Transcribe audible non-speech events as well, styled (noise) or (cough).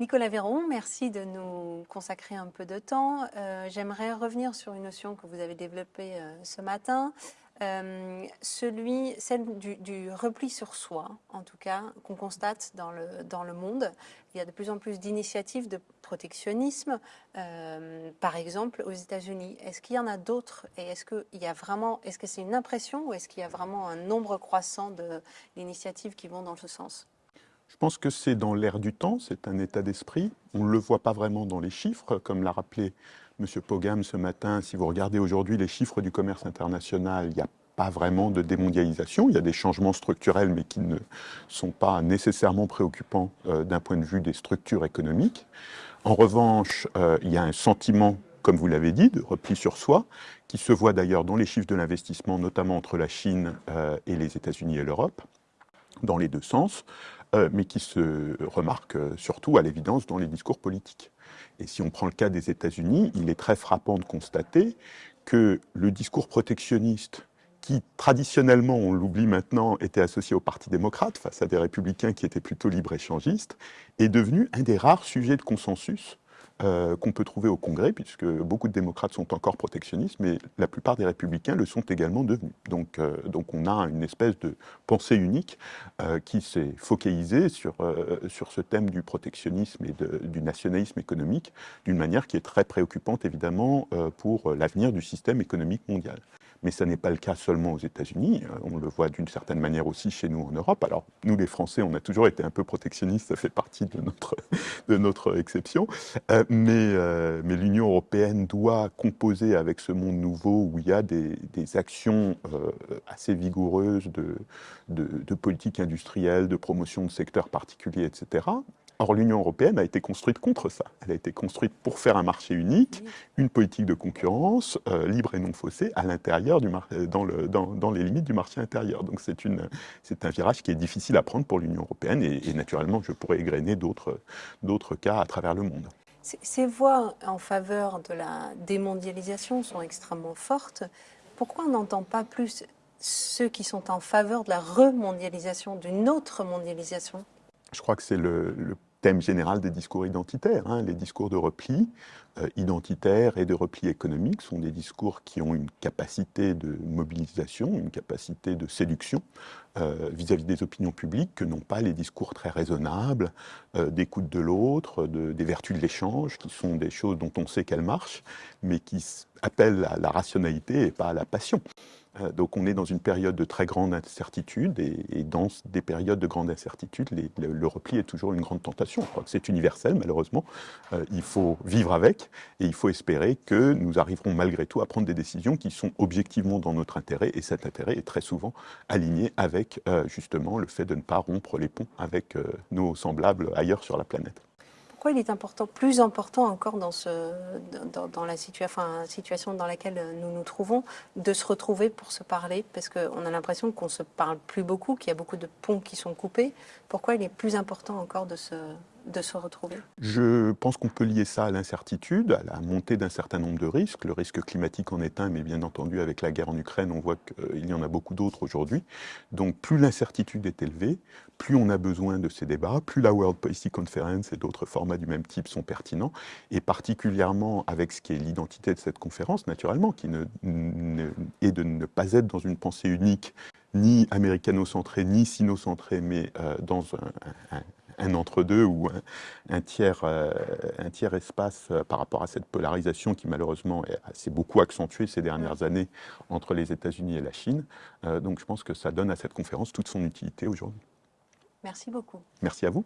Nicolas Véron, merci de nous consacrer un peu de temps. Euh, j'aimerais revenir sur une notion que vous avez développée euh, ce matin, euh, celle du, repli sur soi, en tout cas, qu'on constate dans le, dans le monde. Il y a de plus en plus d'initiatives de protectionnisme, par exemple aux États-Unis. Est-ce qu'il y en a d'autres? Et est-ce qu'il y est-ce que c'est une impression ou est-ce qu'il y a vraiment un nombre croissant d'initiatives qui vont dans ce sens? Je pense que c'est dans l'air du temps, c'est un état d'esprit. On ne le voit pas vraiment dans les chiffres, comme l'a rappelé M. Pogam ce matin. Si vous regardez aujourd'hui les chiffres du commerce international, il n'y a pas vraiment de démondialisation. Il y a des changements structurels, mais qui ne sont pas nécessairement préoccupants euh, d'un point de vue des structures économiques. En revanche, euh, il y a un sentiment, comme vous l'avez dit, de repli sur soi, qui se voit d'ailleurs dans les chiffres de l'investissement, notamment entre la Chine euh, et les États-Unis et l'Europe, dans les deux sens. Euh, mais qui se remarque euh, surtout à l'évidence dans les discours politiques. Et si on prend le cas des États-Unis, il est très frappant de constater que le discours protectionniste qui traditionnellement, on l'oublie maintenant, était associé au Parti démocrate face à des républicains qui étaient plutôt libre-échangistes, est devenu un des rares sujets de consensus euh, qu'on peut trouver au Congrès, puisque beaucoup de démocrates sont encore protectionnistes, mais la plupart des républicains le sont également devenus. Donc, euh, donc on a une espèce de pensée unique euh, qui s'est focalisée sur, sur ce thème du protectionnisme et du nationalisme économique d'une manière qui est très préoccupante évidemment pour l'avenir du système économique mondial mais ce n'est pas le cas seulement aux États-Unis, euh, on le voit d'une certaine manière aussi chez nous en Europe. Alors nous les Français, on a toujours été un peu protectionnistes, ça fait partie de notre, (laughs) de notre exception, euh, mais, euh, mais l'Union européenne doit composer avec ce monde nouveau où il y a des, actions assez vigoureuses de, de politique industrielle, de promotion de secteurs particuliers, etc. Or, l'Union européenne a été construite contre ça. Elle a été construite pour faire un marché unique, une politique de concurrence euh, libre et non faussée à l'intérieur du dans, le, dans, les limites du marché intérieur. Donc, c'est un virage qui est difficile à prendre pour l'Union européenne et, naturellement, je pourrais égrener d'autres cas à travers le monde. Ces voix en faveur de la démondialisation sont extrêmement fortes. Pourquoi on n'entend pas plus ceux qui sont en faveur de la remondialisation, d'une autre mondialisation? Je crois que c'est le, thème général des discours identitaires. Hein. Les discours de repli euh, identitaire et de repli économique sont des discours qui ont une capacité de mobilisation, une capacité de séduction euh, vis-à-vis des opinions publiques que n'ont pas les discours très raisonnables euh, d'écoute de l'autre, des vertus de l'échange, qui sont des choses dont on sait qu'elles marchent, mais qui appellent à la rationalité et pas à la passion. Euh, donc on est dans une période de très grande incertitude et, dans des périodes de grande incertitude, le, repli est toujours une grande tentation. Je crois que c'est universel malheureusement. Euh, il faut vivre avec et il faut espérer que nous arriverons malgré tout à prendre des décisions qui sont objectivement dans notre intérêt et cet intérêt est très souvent aligné avec euh, justement le fait de ne pas rompre les ponts avec nos semblables ailleurs sur la planète il est important, plus important encore dans, ce, dans, la situation dans laquelle nous nous trouvons, de se retrouver pour se parler? Parce qu'on a l'impression qu'on ne se parle plus beaucoup, qu'il y a beaucoup de ponts qui sont coupés. Pourquoi il est plus important encore de se, de se retrouver Je pense qu'on peut lier ça à l'incertitude, à la montée d'un certain nombre de risques. Le risque climatique en est un, mais bien entendu, avec la guerre en Ukraine, on voit qu'il y en a beaucoup d'autres aujourd'hui. Donc plus l'incertitude est élevée, plus on a besoin de ces débats, plus la World Policy Conference et d'autres formats du même type sont pertinents, et particulièrement avec ce qui est l'identité de cette conférence, naturellement, qui est de ne pas être dans une pensée unique, ni américano-centrée, ni sino-centrée, mais euh, dans un entre-deux ou un, tiers, euh, un tiers espace euh, par rapport à cette polarisation qui malheureusement s'est beaucoup accentuée ces dernières années entre les États-Unis et la Chine. Euh, donc je pense que ça donne à cette conférence toute son utilité aujourd'hui. Merci beaucoup. Merci à vous.